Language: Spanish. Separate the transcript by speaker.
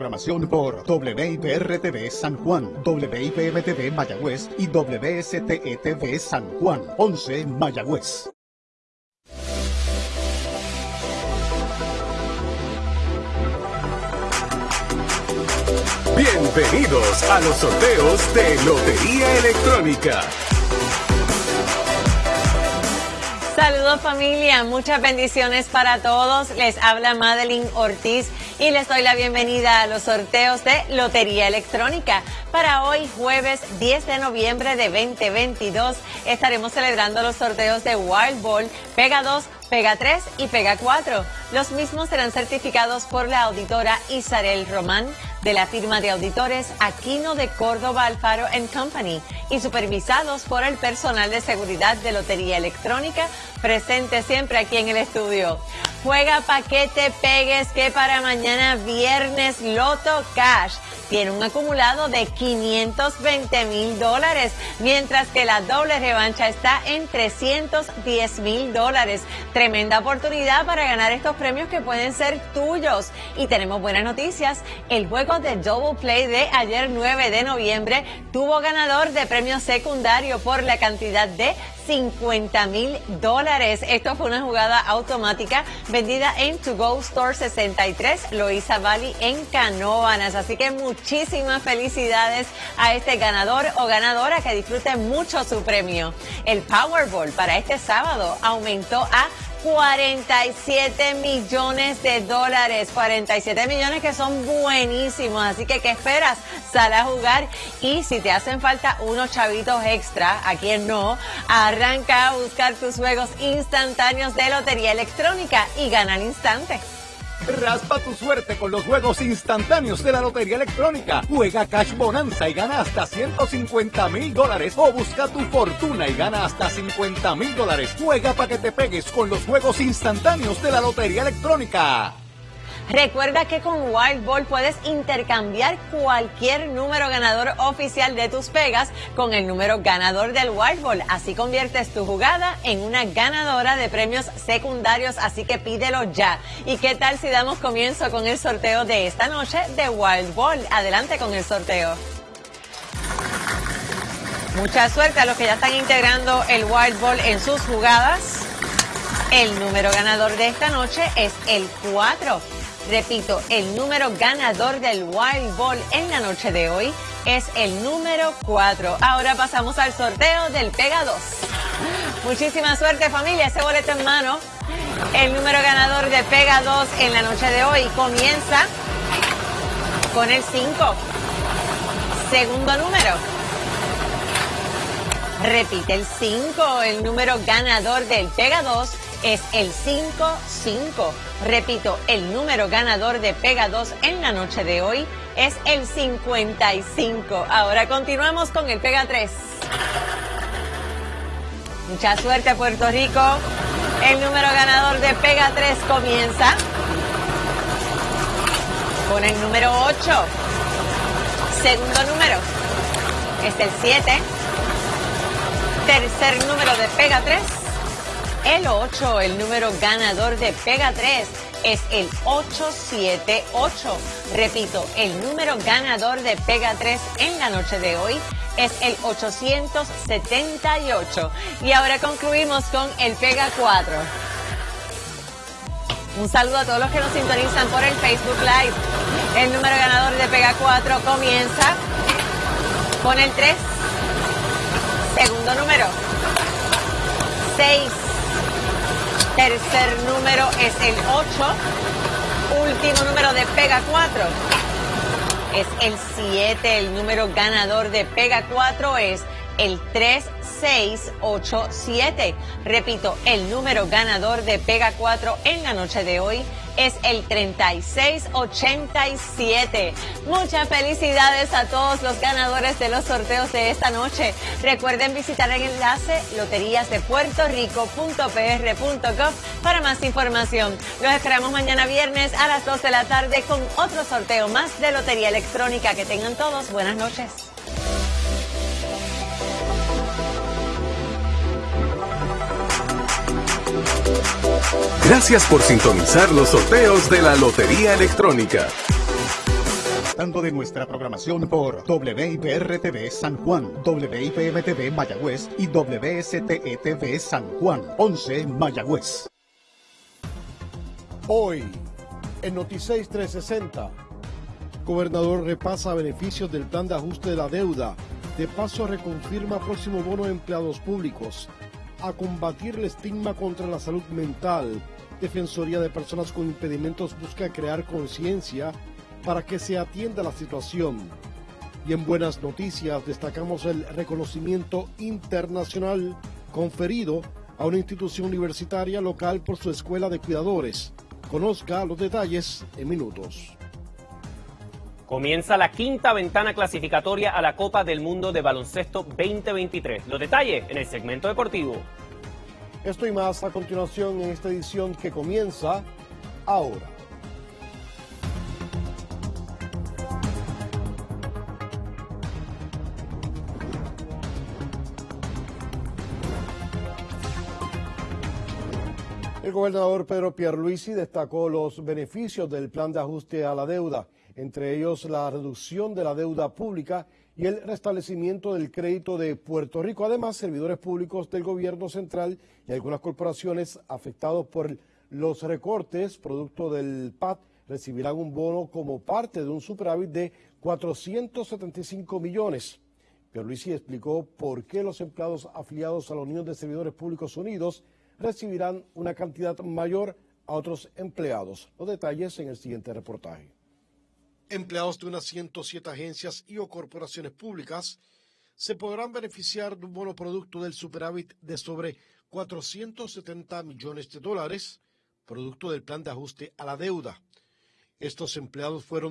Speaker 1: programación por WIPR-TV San Juan, WIPM-TV Mayagüez y WSTETV San Juan, 11 Mayagüez.
Speaker 2: Bienvenidos a los sorteos de Lotería Electrónica.
Speaker 3: Saludos familia, muchas bendiciones para todos. Les habla Madeline Ortiz y les doy la bienvenida a los sorteos de Lotería Electrónica. Para hoy, jueves 10 de noviembre de 2022, estaremos celebrando los sorteos de Wild Ball, Pega 2, Pega 3 y Pega 4. Los mismos serán certificados por la auditora Isabel Román de la firma de auditores Aquino de Córdoba Alfaro Company y supervisados por el personal de seguridad de Lotería Electrónica presente siempre aquí en el estudio. Juega paquete pegues que para mañana viernes Loto Cash tiene un acumulado de 520 mil dólares, mientras que la doble revancha está en 310 mil dólares. Tremenda oportunidad para ganar estos premios que pueden ser tuyos. Y tenemos buenas noticias. El juego de Double Play de ayer 9 de noviembre tuvo ganador de premio secundario por la cantidad de 50 mil dólares. Esto fue una jugada automática vendida en To Go Store 63, Loisa Valley en Canoanas. Así que muchísimas felicidades a este ganador o ganadora que disfrute mucho su premio. El Powerball para este sábado aumentó a 47 millones de dólares. 47 millones que son buenísimos. Así que, ¿qué esperas? Sal a jugar y si te hacen falta unos chavitos extra, a quien no, arranca a buscar tus juegos instantáneos de lotería electrónica y gana al instante.
Speaker 4: Raspa tu suerte con los juegos instantáneos de la Lotería Electrónica. Juega Cash Bonanza y gana hasta 150 mil dólares. O busca tu fortuna y gana hasta 50 mil dólares. Juega para que te pegues con los juegos instantáneos de la Lotería Electrónica.
Speaker 3: Recuerda que con Wild Ball puedes intercambiar cualquier número ganador oficial de tus pegas con el número ganador del Wild Ball. Así conviertes tu jugada en una ganadora de premios secundarios, así que pídelo ya. ¿Y qué tal si damos comienzo con el sorteo de esta noche de Wild Ball? Adelante con el sorteo. Mucha suerte a los que ya están integrando el Wild Ball en sus jugadas. El número ganador de esta noche es el 4. Repito, el número ganador del Wild Ball en la noche de hoy es el número 4. Ahora pasamos al sorteo del Pega 2. Muchísima suerte familia, ese boleto en mano. El número ganador de Pega 2 en la noche de hoy comienza con el 5. Segundo número. Repite el 5, el número ganador del Pega 2 es el 5-5. Repito, el número ganador de Pega 2 en la noche de hoy es el 55. Ahora continuamos con el Pega 3. Mucha suerte Puerto Rico. El número ganador de Pega 3 comienza con el número 8. Segundo número es el 7. Tercer número de Pega 3 el 8, el número ganador de Pega 3 es el 878. Repito, el número ganador de Pega 3 en la noche de hoy es el 878. Y ahora concluimos con el Pega 4. Un saludo a todos los que nos sintonizan por el Facebook Live. El número ganador de Pega 4 comienza con el 3. Segundo número. 6. Tercer número es el 8. Último número de Pega 4 es el 7. El número ganador de Pega 4 es el 3687. Repito, el número ganador de Pega 4 en la noche de hoy es el 3687. Muchas felicidades a todos los ganadores de los sorteos de esta noche. Recuerden visitar el enlace loteriasdepuertorico.pr.gov para más información. Los esperamos mañana viernes a las 2 de la tarde con otro sorteo más de Lotería Electrónica. Que tengan todos buenas noches.
Speaker 2: Gracias por sintonizar los sorteos de la Lotería Electrónica.
Speaker 1: disfrutando de nuestra programación por WIPR-TV San Juan, WIPM-TV Mayagüez y WSTE-TV San Juan, 11 Mayagüez.
Speaker 5: Hoy, en Noticias 360, gobernador repasa beneficios del plan de ajuste de la deuda. De paso, reconfirma próximo bono de empleados públicos. A combatir el estigma contra la salud mental. Defensoría de Personas con Impedimentos busca crear conciencia para que se atienda la situación. Y en buenas noticias destacamos el reconocimiento internacional conferido a una institución universitaria local por su escuela de cuidadores. Conozca los detalles en minutos.
Speaker 6: Comienza la quinta ventana clasificatoria a la Copa del Mundo de Baloncesto 2023. Los detalles en el segmento deportivo.
Speaker 5: Esto y más a continuación en esta edición que comienza ahora. El gobernador Pedro Pierluisi destacó los beneficios del plan de ajuste a la deuda, entre ellos la reducción de la deuda pública y el restablecimiento del crédito de Puerto Rico. Además, servidores públicos del gobierno central y algunas corporaciones afectados por los recortes producto del PAT recibirán un bono como parte de un superávit de 475 millones. Pierluisi explicó por qué los empleados afiliados a la Unión de Servidores Públicos Unidos recibirán una cantidad mayor a otros empleados. Los detalles en el siguiente reportaje. Empleados de unas 107 agencias y o corporaciones públicas se podrán beneficiar de un bono producto del superávit de sobre 470 millones de dólares, producto del plan de ajuste a la deuda. Estos empleados fueron